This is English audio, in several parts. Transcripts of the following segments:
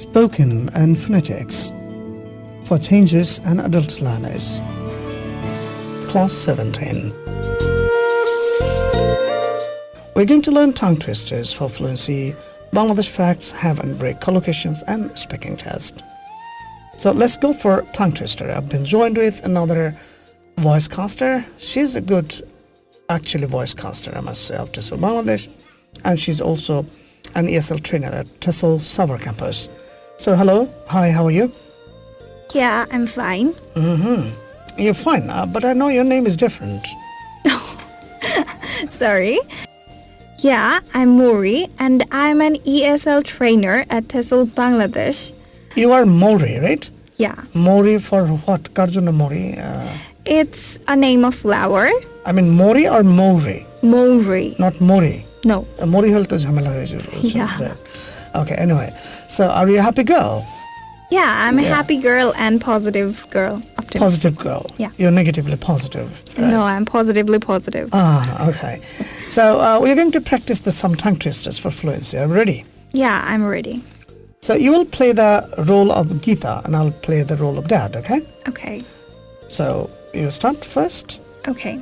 spoken and phonetics for changes and adult learners. Class 17. We're going to learn tongue twisters for fluency, Bangladesh facts, have and break collocations, and speaking test. So let's go for tongue twister. I've been joined with another voice caster. She's a good, actually, voice caster, I must say, of TESOL Bangladesh. And she's also an ESL trainer at TESOL Summer Campus. So, hello. Hi, how are you? Yeah, I'm fine. Mm-hmm. You're fine, uh, but I know your name is different. Sorry. Yeah, I'm Mori and I'm an ESL trainer at TESOL Bangladesh. You are Mori, right? Yeah, Mori for what? Karjuna Mori? Uh, it's a name of flower. I mean, Mori or Mori? Mori. Not Mori. No. Uh, Mori হলে তো ঝামেলা হয়ে যাবে Yeah. Okay, anyway. So, are you a happy girl? Yeah, I'm a Yeah. happy girl and positive girl. Optimist. Positive girl. Yeah. You're negatively positive. right? No, I'm positively positive. Ah, okay. So, uh, we're going to practice the some tongue twisters for fluency. Are you ready? Yeah, I'm ready. So, you will play the role of Geeta and I'll play the role of dad, okay? Okay. So, you start first. Okay.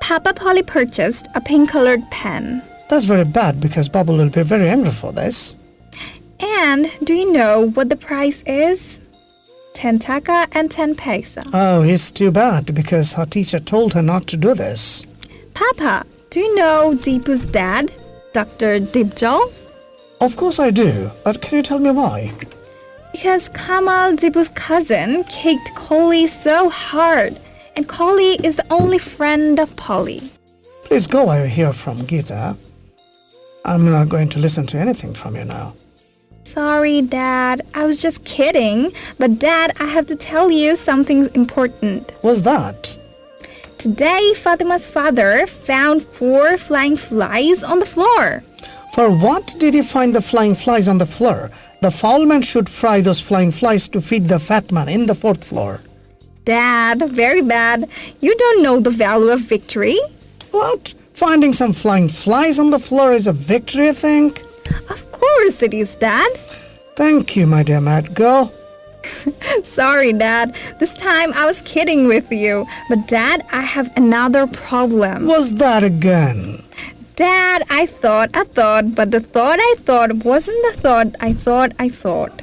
Papa Polly purchased a pink colored pen. That's very bad because Bubble will be very angry for this. And do you know what the price is? 10 taka and 10 paisa. Oh, it's too bad because her teacher told her not to do this. Papa, do you know Deepu's dad, Dr. Dibjol? Of course I do, but can you tell me why? Because Kamal Deepu's cousin kicked Coley so hard, and Coley is the only friend of Polly. Please go away hear from Geeta. I'm not going to listen to anything from you now. Sorry, Dad. I was just kidding. But, Dad, I have to tell you something important. What's that? Today, Fatima's father found four flying flies on the floor. For what did he find the flying flies on the floor? The foul man should fry those flying flies to feed the fat man in the fourth floor. Dad, very bad. You don't know the value of victory. What? Finding some flying flies on the floor is a victory, I think? Of course it is, Dad. Thank you, my dear mad girl. Sorry, Dad. This time I was kidding with you. But, Dad, I have another problem. What's that again? Dad, I thought, I thought, but the thought I thought wasn't the thought I thought I thought.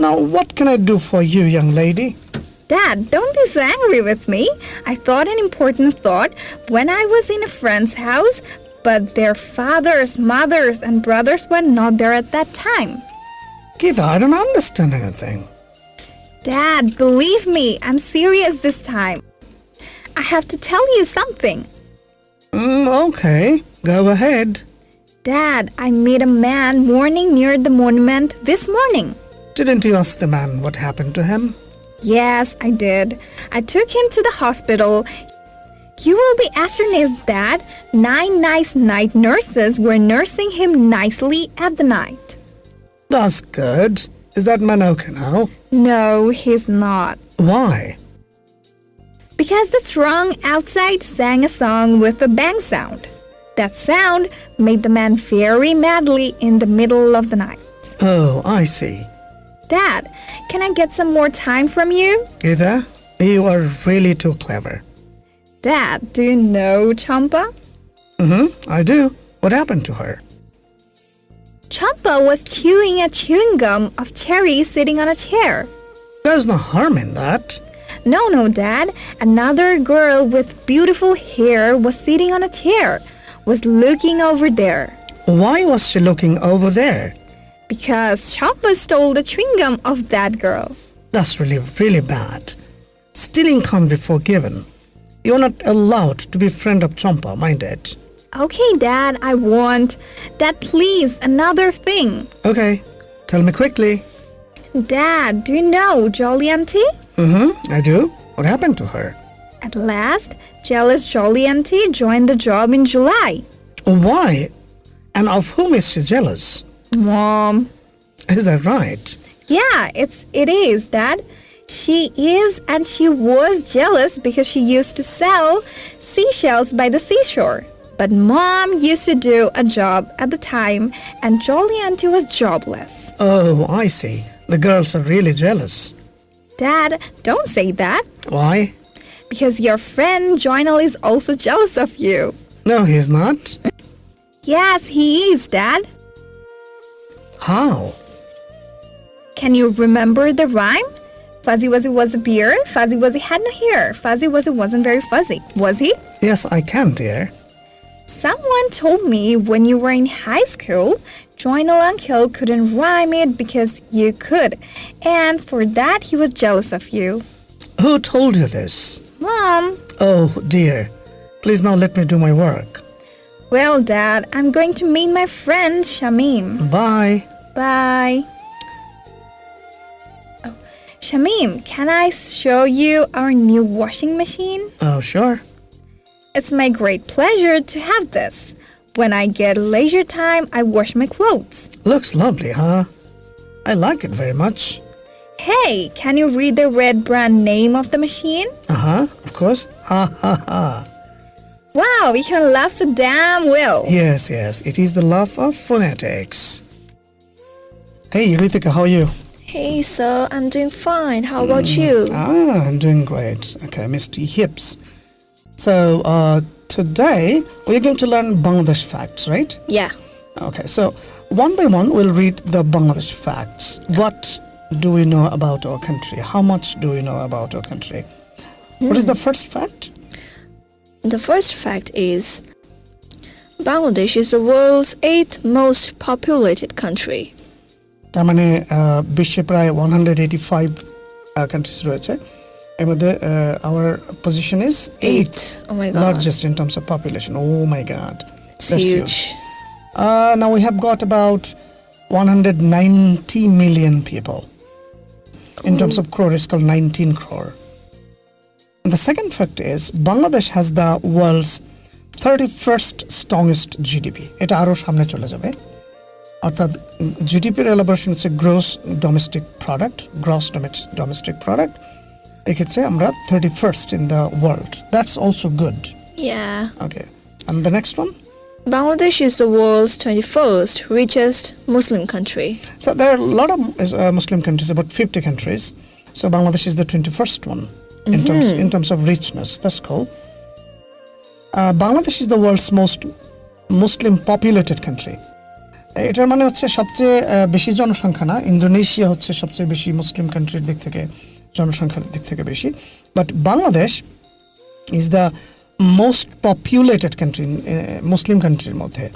Now, what can I do for you, young lady? Dad, don't be so angry with me. I thought an important thought when I was in a friend's house, but their fathers, mothers, and brothers were not there at that time. Geeta, I don't understand anything. Dad, believe me, I'm serious this time. I have to tell you something. Mm, okay, go ahead. Dad, I met a man mourning near the monument this morning. Didn't you ask the man what happened to him? Yes, I did. I took him to the hospital. You will be astonished that nine nice night nurses were nursing him nicely at the night. That's good. Is that man okay now? No, he's not. Why? Because the throng outside sang a song with a bang sound. That sound made the man very madly in the middle of the night. Oh, I see. Dad, can I get some more time from you? Geeta, you are really too clever. Dad, do you know Champa? Mm-hmm, I do. What happened to her? Champa was chewing a chewing gum of cherry sitting on a chair. There's no harm in that. No, no, Dad. Another girl with beautiful hair was sitting on a chair, was looking over there. Why was she looking over there? Because Champa stole the chewing gum of that girl. That's really, really bad. Stealing can't be forgiven. You're not allowed to be friend of Champa, mind it. Okay, Dad, I want. Dad, please, another thing. Okay, tell me quickly. Dad, do you know Jolly Auntie? Mm-hmm, I do. What happened to her? At last, jealous Jolly Auntie joined the job in July. Why? And of whom is she jealous? Mom. Is that right? Yeah, it's it is, Dad. She is and she was jealous because she used to sell seashells by the seashore. But mom used to do a job at the time and Jolly Auntie was jobless. Oh, I see. The girls are really jealous. Dad, don't say that. Why? Because your friend Joynal is also jealous of you. No, he's not. Yes, he is, Dad. How? Can you remember the rhyme? Fuzzy Wuzzy was a beer, Fuzzy Wuzzy had no hair. Fuzzy Wuzzy wasn't very fuzzy, was he? Yes, I can, dear. Someone told me when you were in high school, Joynal Uncle couldn't rhyme it because you could, and for that he was jealous of you. Who told you this? Mom, Oh, dear. Please now let me do my work. Well, Dad, I'm going to meet my friend Shamim. Bye. Bye. Oh, Shamim, can I show you our new washing machine? Oh, sure. It's my great pleasure to have this. When I get leisure time, I wash my clothes. Looks lovely, huh? I like it very much. Hey, can you read the red brand name of the machine? Uh huh, of course. Ha ha ha. Wow, you can laugh so damn well. Yes, yes, it is the love of phonetics. Hey, Ritika, how are you? Hey, sir, I'm doing fine. How about you? Ah, I'm doing great. Okay, Mr. Hips. So, uh, today we're going to learn Bangladesh facts, right? Yeah. Okay, so one by one we'll read the Bangladesh facts. What do we know about our country? How much do we know about our country? What is the first fact? The first fact is Bangladesh is the world's eighth most populated country. তার মানে আহ, বিশ্বে প্রায় one hundred eighty five countries রয়েছে এর মধ্যে hour position is eight Oh my god. largest in terms of population. Oh my god. It's That's huge. Uh, now we have got about 190 million people. In terms of crore, it's called 19 crore. The second fact is Bangladesh has the world's 31st strongest GDP. এটা আরও সামনে চলে যাবে অর্থাৎ জিডিপির elaboration হচ্ছে gross domestic product gross domestic product এক্ষেত্রে আমরা thirty first in the world that's also good Yeah. Okay and the next one Bangladesh is the world's 21st richest Muslim country. So there are a lot of uh, Muslim countries, about 50 countries. So Bangladesh is the 21st one in terms in terms of richness. That's cool. Uh, Bangladesh is the world's most Muslim populated country. এটার মানে হচ্ছে সবচেয়ে বেশি জনসংখ্যা না Indonesia হচ্ছে সবচেয়ে বেশি মুসলিম কান্ট্রির দিক থেকে জনসংখ্যার দিক থেকে বেশি but Bangladesh is the most populated country Muslim কান্ট্রির মধ্যে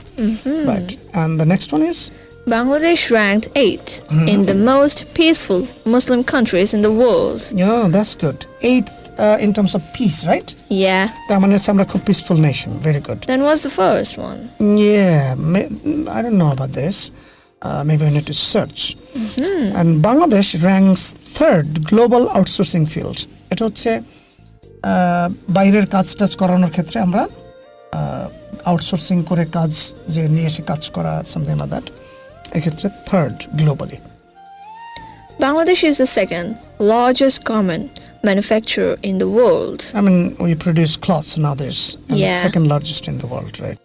right and the next one is Bangladesh ranked 8th in the most peaceful Muslim countries in the world. Yeah, that's good. Eighth uh, in terms of peace, right? Yeah. মানে হচ্ছে আমরা খুব peaceful nation very good Then what's the first one? Yeah, I don't know about this. Uh, maybe I need to search. Mm-hmm. And Bangladesh ranks third global outsourcing field. এটা হচ্ছে বাইরের কাজ টাজ করানোর ক্ষেত্রে আমরা আউটসোর্সিং করে কাজ যে নিয়ে এসে কাজ করা সামথিং লাইক দ্যাট এক্ষেত্রে third globally Bangladesh is the second largest garment manufacturer in the world. I mean, we produce cloths and others, and Yeah. second largest in the world, right?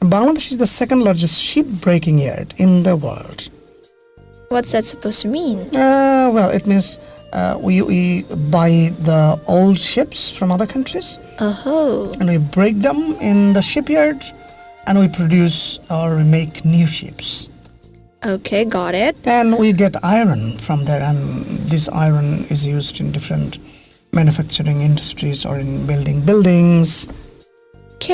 Bangladesh is the second largest ship breaking yard in the world. What's that supposed to mean? Uh, well, it means uh, we, we buy the old ships from other countries Oh, and we break them in the shipyard and we produce or we make new ships. okay, got it. And we get iron from there, and this iron is used in different manufacturing industries or in building buildings. K.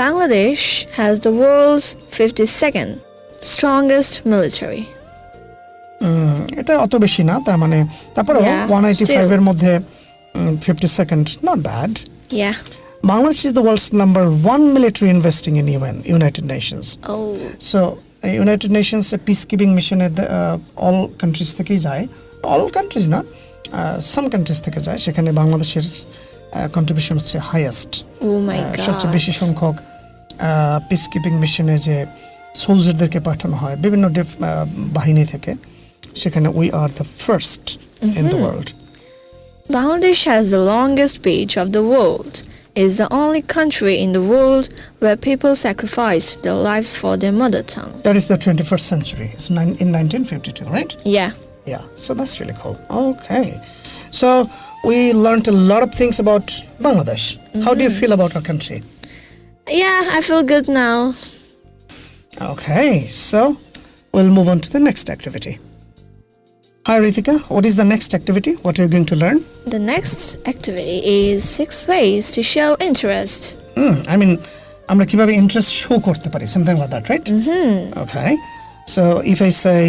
Bangladesh has the world's 52nd strongest military. উম, এটা অত বেশি না তার মানে তারপরে Yeah, one eighty still. ফাইভের মধ্যে fifty second not bad Yeah. Bangladesh is the world's number one military investing in UN United Nations Oh, so United Nations peace keeping মিশনে অল কান্ট্রিজ থেকেই যায় অল কান্ট্রিজ না সাম কান্ট্রিজ থেকে যায় সেখানে বাংলাদেশের কন্ট্রিবিউশন হচ্ছে হাইয়েস্ট oh my সবচেয়ে বেশি god. সংখ্যক পিস কিপিং মিশনে যে সোলজারদেরকে পাঠানো হয় বিভিন্ন ডিফ- আহ, বাহিনী থেকে সেখানে we are the first in the world Bangladesh has the longest beach of the world. is the only country in the world where people sacrifice their lives for their mother tongue. That is the 21st century. It's in 1952, right? Yeah. Yeah, so that's really cool. Okay. So we learned a lot of things about Bangladesh. How do you mm-hmm. feel about our country? Yeah, I feel good now. Okay, so we'll move on to the next activity. Hi Ritika, what is the next activity? What are you going to learn? The next activity is six ways to show interest. Hmm, I mean, আমরা কিভাবে interest show করতে পারি something like that, right? Mm-hmm. Okay. So if I say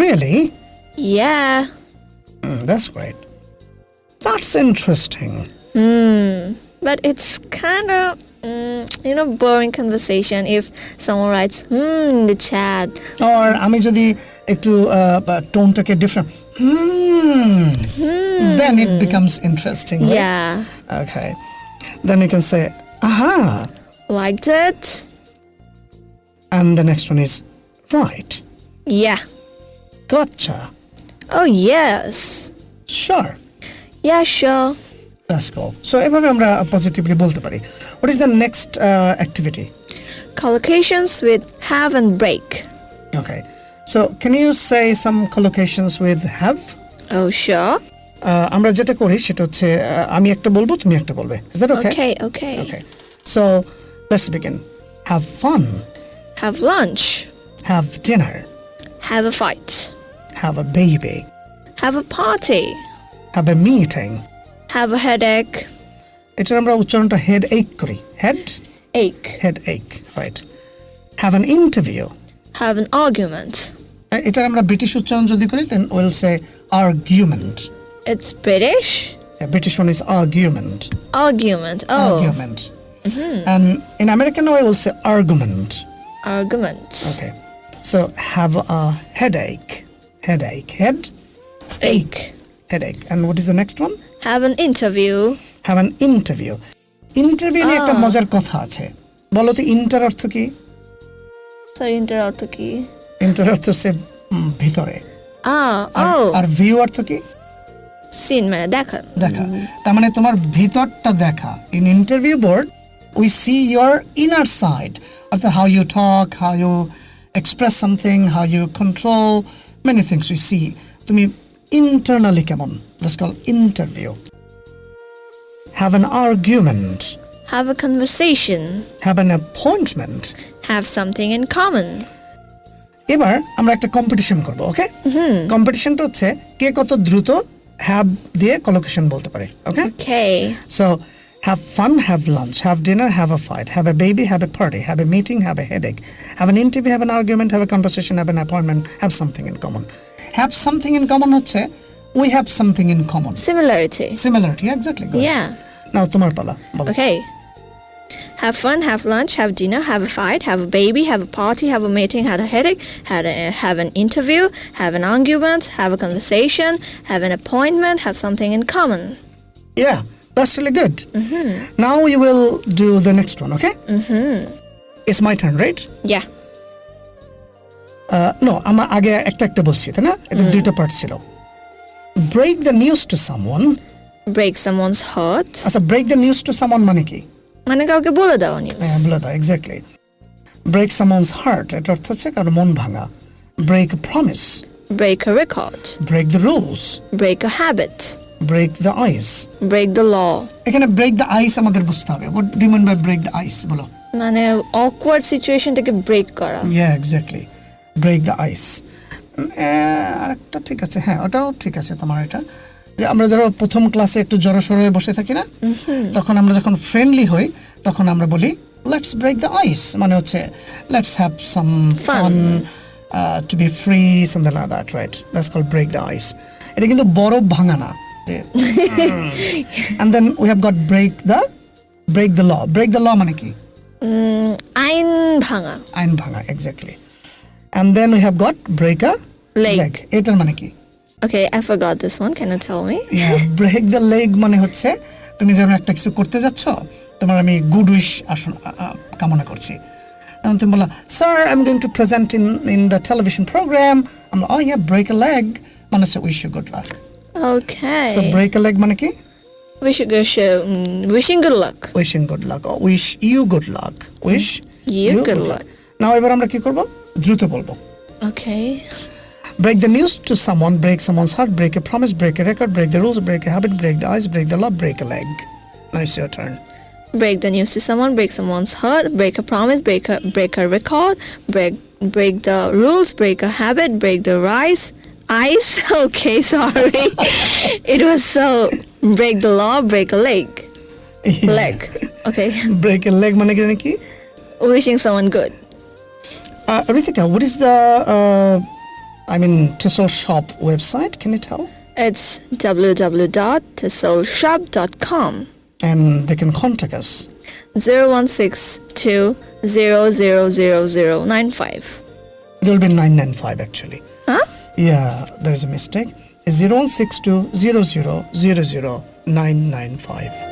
really, Yeah. hmm, that's great. That's interesting. Hmm. But it's kind of, mm, you know, boring conversation if someone writes, hmm, in the chat. Or আমি যদি একটু টোনটাকে different hmm, then it becomes interesting. Right? Yeah. Okay. Then you can say, aha. Like that? And the next one is, right. Yeah. Gotcha. Oh, yes. Sure. Yeah, sure. That's cool. So এভাবে আমরা positively বলতে পারি What is the next uh, activity? Collocations with have and break. Okay. So can you say some collocations with have? Oh, sure. Uh, আমরা যেটা করি সেটা হচ্ছে uh, আমি একটা বলবো তুমি একটা বলবে Is that okay? Okay, okay. Okay. So let's begin. Have fun. Have lunch. Have dinner. Have a fight. Have a baby. Have a party. Have a meeting. Have a headache. এটার আমরা উচ্চারণটা head এক করি head Ache. Head এক right have an interview Have an argument. এটার আমরা British উচ্চারণ যদি করি then will say argument It's British. British one is argument Argument. Oh, argument and in american way we'll say argument argument. okay so have a headache headache head Ache. headache and what is the next one Have an interview. have an interview. Interview নিয়ে একটা মজার কথা আছে। বলো তো inter অর্থ কি? So inter অর্থ কি? ইন্টার অর্থ উম, ভিতরে। Ah, আর- oh. ভিউ অর্থ কি? Seen মানে দেখা. দেখা। তার মানে তোমার ভিতরটা দেখা। In interview board we see your inner side অর্থাৎ how you talk how you express something how you control many things we see তুমি ইন্টারনালি কেমন that's call interview have an argument Have a conversation. Have an appointment Have something in common. এবার আমরা একটা competition করব ওকে কম্পিটিশনটা হচ্ছে কে কত দ্রুত have দিয়ে কলোকেশন বলতে পারে ওকে Okay. So have fun, have lunch, have dinner, have a fight, have a baby, have a party, have a meeting, have a headache, have an interview, have an argument, have a conversation, have an appointment, have something in common. Have something in common হচ্ছে we have something in common. Similarity. Similarity, exactly. Good. Yeah. Now তোমার পালা বলো। Okay. Have fun, have lunch, have dinner, have a fight, have a baby, have a party, have a meeting, have a headache, have, a, have an interview, have an argument, have a conversation, have an appointment, have something in common. Yeah, that's really good. Now you will do the next one, okay? Mm-hmm. It's my turn, right? Yeah. No, আমার আগে একটা একটা বলছি তাই না? এটা দুইটা part ছিল। Break the news to someone Break someone's heart. আচ্ছা break the news to someone মানে কি? মানে কাউকে বলে দেওয়া নিউজ হ্যাঁ বলে দাও এক্স্যাক্টলি ব্রেক সামন্স হার্ট এটা অর্থ হচ্ছে কারও মন ভাঙা। Break promise break a record, break the rules break a habit, break the ice break the law. এখানে ব্রেক দ্য আইস আমাদের বুঝতে হবে। What do mean by break the ice বলো। মানে awkward সিচুয়েশনটাকে ব্রেক করা। Yeah exactly break the ice আরেকটা ঠিক আছে। হ্যাঁ ওটাও ঠিক আছে তোমার এটা। যে আমরা ধরো প্রথম ক্লাসে একটু জড়সড় হয়ে বসে থাকি না? তখন আমরা যখন ফ্রেন্ডলি হই তখন আমরা বলি লেটস ব্রেক দ্য আইস মানে হচ্ছে let's have some fun to be free something like that right that's call break the ice এটা কিন্তু বরফ ভাঙা না and then we have got break the break the law break the law মানে কি? আইন ভাঙা। আইন ভাঙা exactly and then we have got break a Leg. Leg এটার মানে কি Okay, I forgot this one. Can you tell me? Break the leg মানে হচ্ছে তুমি যখন একটা কিছু করতে যাচ্ছ তোমার আমি গুড উইশ কামনা করছি তখন তুমি বলো sir I am going to present in in the television programme আমরা ও ইয়া ব্রেক আ লেগ মানে হচ্ছে wish you good luck Okay. So break a leg মানে কি sh- mm, wishing good luck. Wishing good luck wish you good luck wish You good luck. Now এবার আমরা কি করব দ্রুত বলবো Okay. break the news to someone break someone's heart break a promise break a record break the rules break a habit break the ice break the love break a leg now it's your turn Break the news to someone, break someone's heart, break a promise, break a break a record, break break the rules, break a habit, break the rise. Ice. Okay, sorry. it was so break the law, break a leg. Leg. Okay. break a leg মানে কি জানি কি Wishing someone good. uh, Rithika what is the uh, I mean Tissel shop website can you tell It's www.tissolshop.com. and they can contact us 0162 000095. there will be 995 actually Huh? yeah there's a mistake it's 0162 0000 995